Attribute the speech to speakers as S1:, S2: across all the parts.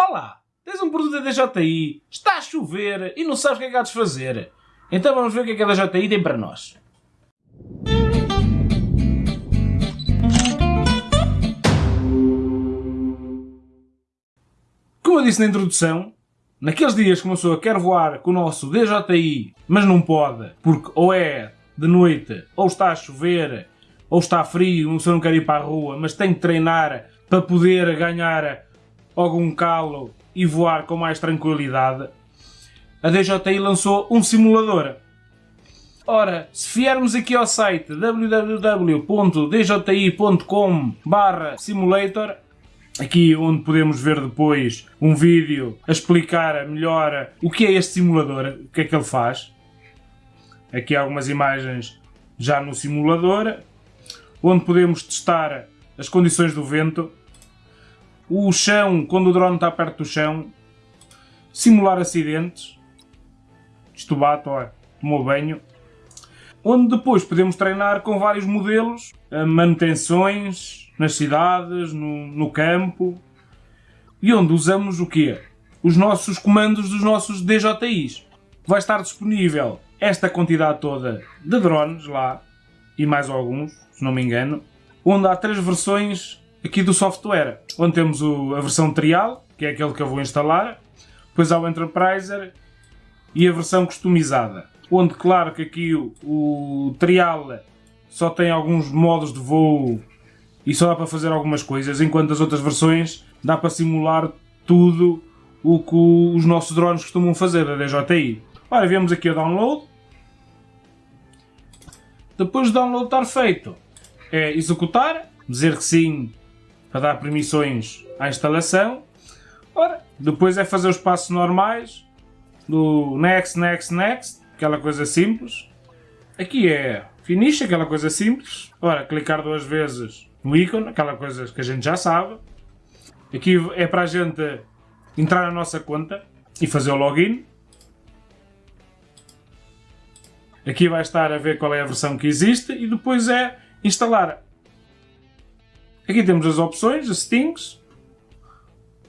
S1: Olá, tens um produto da DJI, está a chover e não sabes o que é que há de fazer. Então vamos ver o que é que a DJI tem para nós. Como eu disse na introdução, naqueles dias que uma pessoa quer voar com o nosso DJI, mas não pode, porque ou é de noite, ou está a chover, ou está frio, uma pessoa não quer ir para a rua, mas tem que treinar para poder ganhar algum calo e voar com mais tranquilidade, a DJI lançou um simulador. Ora, se viermos aqui ao site www.dji.com simulator, aqui onde podemos ver depois um vídeo a explicar melhor o que é este simulador, o que é que ele faz. Aqui algumas imagens já no simulador, onde podemos testar as condições do vento, o chão, quando o drone está perto do chão, simular acidentes, isto bate, olha, tomou banho, onde depois podemos treinar com vários modelos, manutenções nas cidades, no, no campo, e onde usamos o quê? Os nossos comandos dos nossos DJIs. Vai estar disponível esta quantidade toda de drones lá, e mais alguns, se não me engano, onde há três versões aqui do software, onde temos o, a versão trial, que é aquele que eu vou instalar, depois há o Enterpriser e a versão customizada, onde claro que aqui o, o trial só tem alguns modos de voo e só dá para fazer algumas coisas, enquanto as outras versões dá para simular tudo o que os nossos drones costumam fazer da DJI. Ora, vemos aqui o download. Depois do download estar feito, é executar, dizer que sim para dar permissões à instalação. Ora, depois é fazer os passos normais do next, next, next, aquela coisa simples. Aqui é finish, aquela coisa simples. Ora, clicar duas vezes no ícone, aquela coisa que a gente já sabe. Aqui é para a gente entrar na nossa conta e fazer o login. Aqui vai estar a ver qual é a versão que existe e depois é instalar Aqui temos as opções, as settings,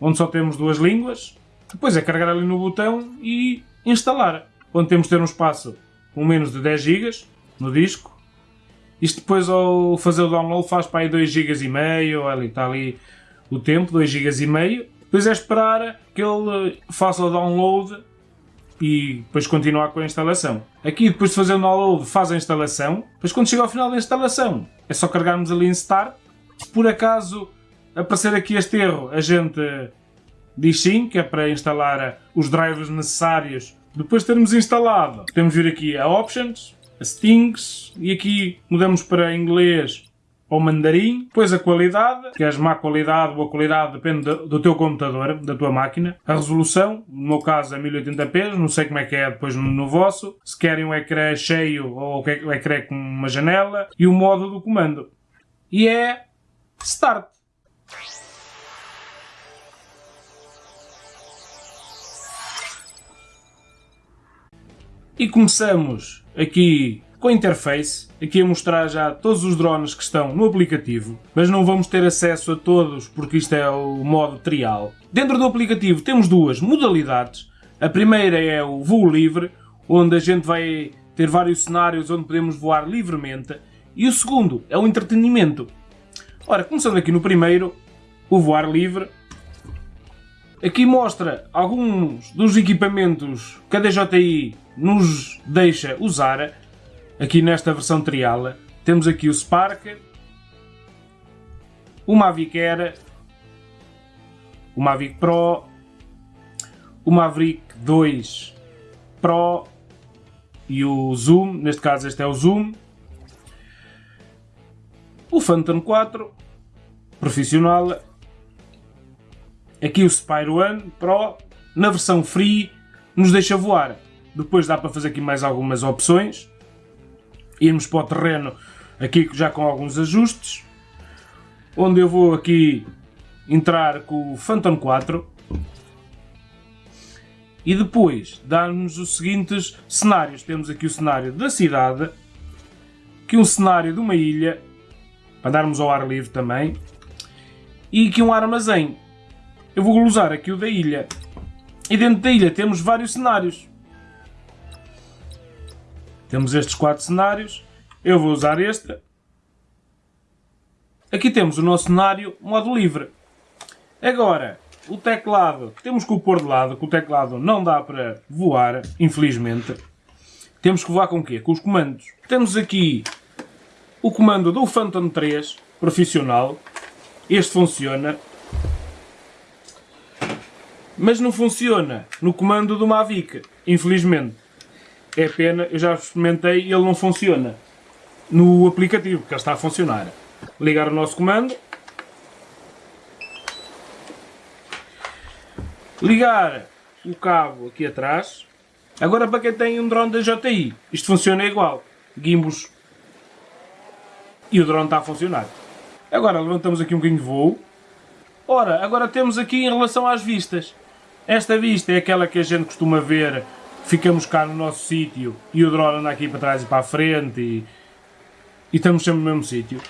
S1: onde só temos duas línguas. Depois é carregar ali no botão e instalar, onde temos de ter um espaço com menos de 10 GB no disco. Isto depois ao fazer o download faz para aí 2 GB e meio, ali está ali o tempo, 2 GB e meio. Depois é esperar que ele faça o download e depois continuar com a instalação. Aqui depois de fazer o download faz a instalação, depois quando chega ao final da instalação é só carregarmos ali em Start por acaso aparecer aqui este erro, a gente diz sim, que é para instalar os drivers necessários. Depois de termos instalado, temos de vir aqui a Options, a Settings, e aqui mudamos para inglês ou mandarim, depois a qualidade, que és má qualidade, boa qualidade, depende do teu computador, da tua máquina. A resolução, no meu caso é 1080p, não sei como é que é depois no vosso. Se querem um ecrã cheio ou o ecrã com uma janela. E o modo do comando. E é Start! E começamos aqui com a interface, aqui a mostrar já todos os drones que estão no aplicativo, mas não vamos ter acesso a todos porque isto é o modo trial. Dentro do aplicativo temos duas modalidades. A primeira é o voo livre, onde a gente vai ter vários cenários onde podemos voar livremente. E o segundo é o entretenimento, Ora, começando aqui no primeiro, o voar livre. Aqui mostra alguns dos equipamentos que a DJI nos deixa usar. Aqui nesta versão trial temos aqui o Spark, o Mavic Air, o Mavic Pro, o Maverick 2 Pro e o Zoom, neste caso este é o Zoom, o Phantom 4 profissional, aqui o Spyro One Pro, na versão free, nos deixa voar. Depois dá para fazer aqui mais algumas opções, irmos para o terreno aqui já com alguns ajustes, onde eu vou aqui entrar com o Phantom 4 e depois dá-nos os seguintes cenários. Temos aqui o cenário da cidade, aqui um cenário de uma ilha para darmos ao ar livre também. E aqui um armazém. eu vou usar aqui o da ilha. E dentro da ilha temos vários cenários. Temos estes quatro cenários. Eu vou usar este. Aqui temos o nosso cenário modo livre. Agora, o teclado, temos que o pôr de lado, que o teclado não dá para voar, infelizmente. Temos que voar com o quê? Com os comandos. Temos aqui o comando do Phantom 3, profissional. Este funciona. Mas não funciona no comando do Mavic, infelizmente. É pena, eu já experimentei e ele não funciona no aplicativo, que ele está a funcionar. Ligar o nosso comando. Ligar o cabo aqui atrás. Agora para quem tem um drone da JI, isto funciona igual. Gimbos. E o drone está a funcionar. Agora levantamos aqui um bocadinho de voo. Ora, agora temos aqui em relação às vistas. Esta vista é aquela que a gente costuma ver, ficamos cá no nosso sítio e o drone anda aqui para trás e para a frente e, e estamos sempre no mesmo sítio.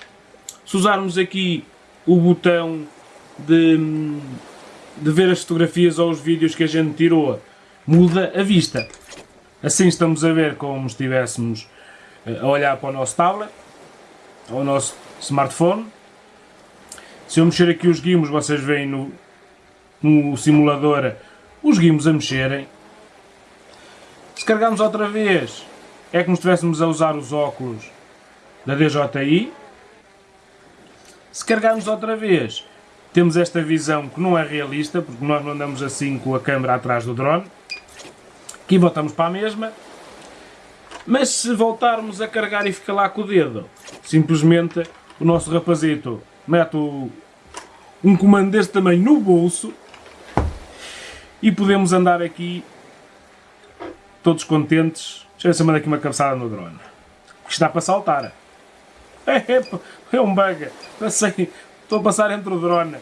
S1: Se usarmos aqui o botão de, de ver as fotografias ou os vídeos que a gente tirou, muda a vista. Assim estamos a ver como se estivéssemos eh, a olhar para o nosso tablet, ou o nosso smartphone. Se eu mexer aqui os guimos, vocês veem no, no simulador os guimos a mexerem. Se carregarmos outra vez, é como se estivéssemos a usar os óculos da DJI. Se carregarmos outra vez, temos esta visão que não é realista, porque nós não andamos assim com a câmera atrás do drone. Aqui voltamos para a mesma. Mas se voltarmos a carregar e ficar lá com o dedo, simplesmente o nosso rapazito mete um comando deste tamanho no bolso e podemos andar aqui todos contentes. Deixa eu ver aqui uma cabeçada no drone. Está para saltar. É, é, é um bug. Passei, estou a passar entre o drone.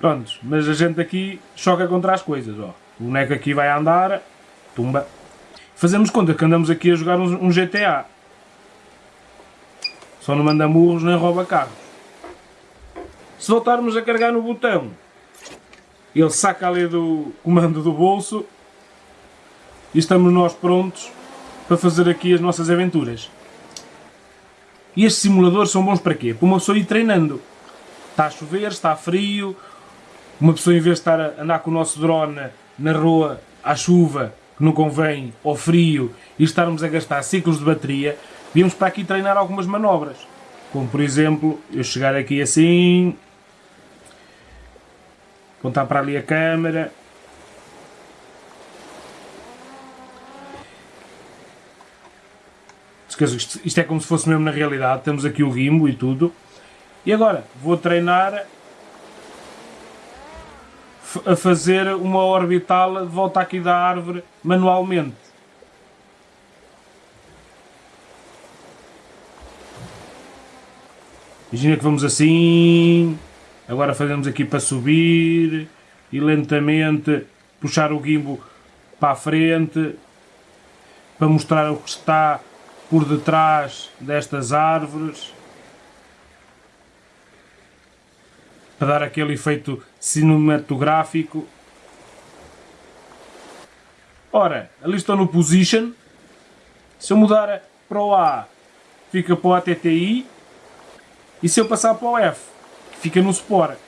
S1: Prontos, mas a gente aqui choca contra as coisas. Ó. O boneco aqui vai andar, tumba. Fazemos conta que andamos aqui a jogar um, um GTA. Só não manda murros nem rouba carros. Se voltarmos a carregar no botão, ele saca ali do comando do bolso e estamos nós prontos para fazer aqui as nossas aventuras. E estes simuladores são bons para quê? Para uma pessoa ir treinando. Está a chover, está frio, uma pessoa em vez de estar a andar com o nosso drone na rua à chuva, que não convém, ao frio, e estarmos a gastar ciclos de bateria, viemos para aqui treinar algumas manobras. Como por exemplo, eu chegar aqui assim, apontar para ali a câmera. Isto, é como se fosse mesmo na realidade, temos aqui o gimbo e tudo. E agora, vou treinar a fazer uma orbital de volta aqui da árvore manualmente. Imagina que vamos assim, Agora fazemos aqui para subir e lentamente puxar o gimbo para a frente para mostrar o que está por detrás destas árvores para dar aquele efeito cinematográfico. Ora, ali estou no position. Se eu mudar para o A, fica para o ATTI. E se eu passar para o F, fica no Sport.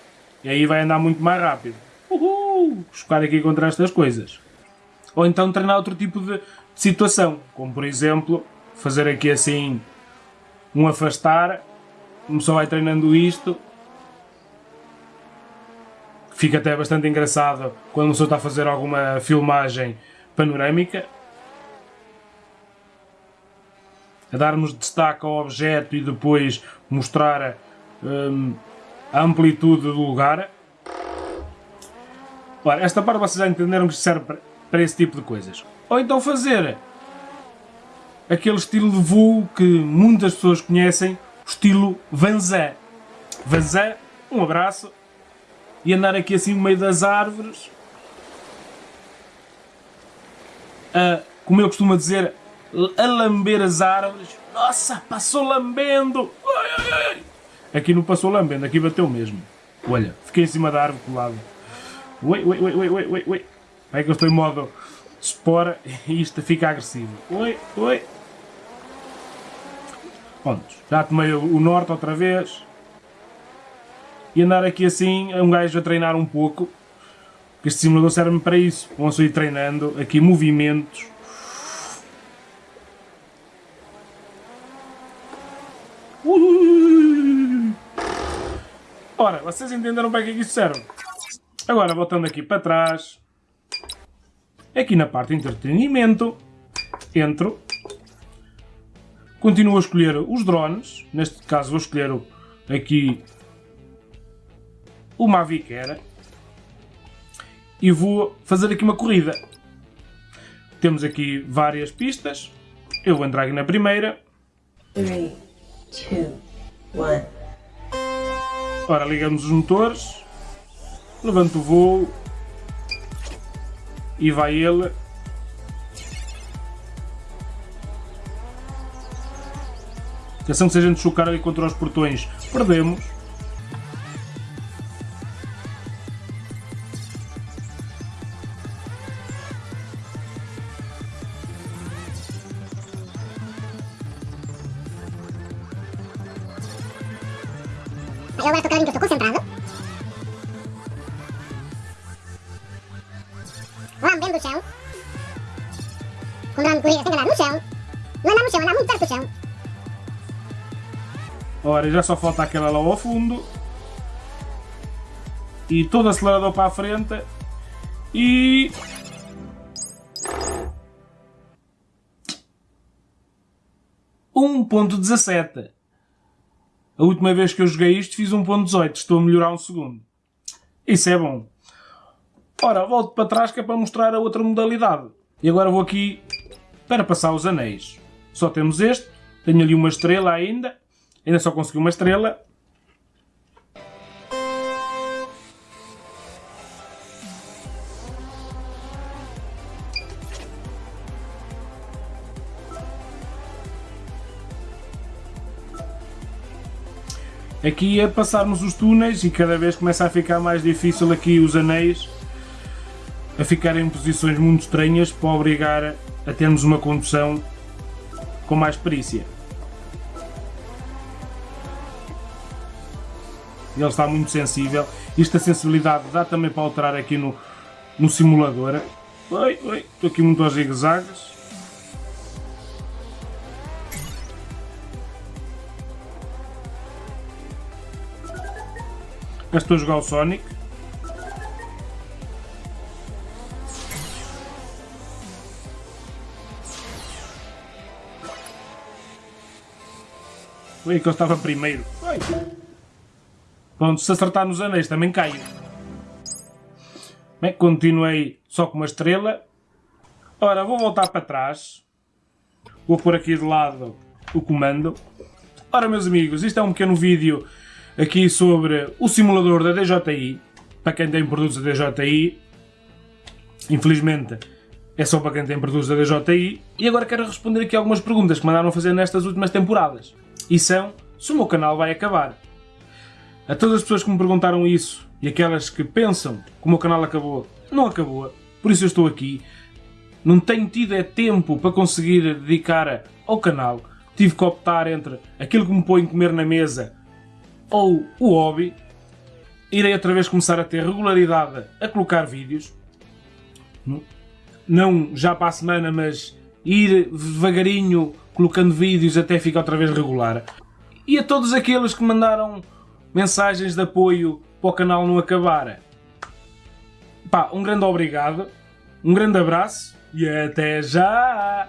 S1: E aí vai andar muito mais rápido. Uhul! Chocar aqui contra estas coisas. Ou então treinar outro tipo de situação. Como por exemplo, fazer aqui assim um afastar. Como só vai treinando isto. Fica até bastante engraçado quando uma pessoa está a fazer alguma filmagem panorâmica. A darmos destaque ao objeto e depois mostrar hum, a amplitude do lugar. Ora, esta parte vocês já entenderam que serve para, esse tipo de coisas. Ou então fazer aquele estilo de voo que muitas pessoas conhecem, o estilo Vanzé. Vanzé, um abraço, e andar aqui assim no meio das árvores, a, como eu costumo dizer, a lamber as árvores. Nossa, passou lambendo! Ai, ai, ai. Aqui não passou lambendo, aqui bateu mesmo. Olha, fiquei em cima da árvore colado. Ui, ui, ui, ui, ui, ui, ui. É que eu estou em modo espora e isto fica agressivo. Ui, ui. Pronto, já tomei o norte outra vez. E andar aqui assim, um gajo a treinar um pouco. Este simulador serve-me para isso. Vão-se ir treinando aqui movimentos. Ora, vocês entenderam para que é que isso serve? Agora, voltando aqui para trás. Aqui na parte de entretenimento. Entro. Continuo a escolher os drones. Neste caso vou escolher aqui o Mavic Air e vou fazer aqui uma corrida. Temos aqui várias pistas. Eu vou entrar aqui na primeira. 3, 2, 1. Ora, ligamos os motores. Levanto o voo. E vai ele. Atenção que se a gente chocar ali contra os portões, perdemos.
S2: Eu agora estou claro que estou concentrado. Lambendo o chão. Com grande corrida tem que andar no chão. Não andar no chão, andar muito perto do chão.
S1: Ora, já só falta aquela lá ao fundo. E todo acelerador para a frente. E... Um ponto dezessete. A última vez que eu joguei isto fiz 1.18, estou a melhorar um segundo. Isso é bom. Ora, volto para trás que é para mostrar a outra modalidade. E agora vou aqui para passar os anéis. Só temos este, tenho ali uma estrela ainda, ainda só consegui uma estrela. Aqui é passarmos os túneis e cada vez começa a ficar mais difícil aqui os anéis a ficarem em posições muito estranhas para obrigar a termos uma condução com mais perícia. Ele está muito sensível. Esta sensibilidade dá também para alterar aqui no, no simulador. Oi, oi, estou aqui muito aos zigue-zagues. Já estou a jogar o Sonic. Ui, que eu estava primeiro. Pronto, se acertar nos anéis também caio. Bem, continuei só com uma estrela. Ora, vou voltar para trás. Vou pôr aqui de lado o comando. Ora, meus amigos, isto é um pequeno vídeo aqui sobre o simulador da DJI. Para quem tem produtos da DJI. Infelizmente, é só para quem tem produtos da DJI. E agora quero responder aqui algumas perguntas que mandaram fazer nestas últimas temporadas. E são, se o meu canal vai acabar. A todas as pessoas que me perguntaram isso e aquelas que pensam que o meu canal acabou, não acabou. Por isso eu estou aqui. Não tenho tido é tempo para conseguir dedicar ao canal. Tive que optar entre aquilo que me põe comer na mesa ou o hobby. Irei outra vez começar a ter regularidade a colocar vídeos. Não já para a semana, mas ir devagarinho colocando vídeos até ficar outra vez regular. E a todos aqueles que mandaram mensagens de apoio para o canal não acabar. Pá, um grande obrigado, um grande abraço e até já!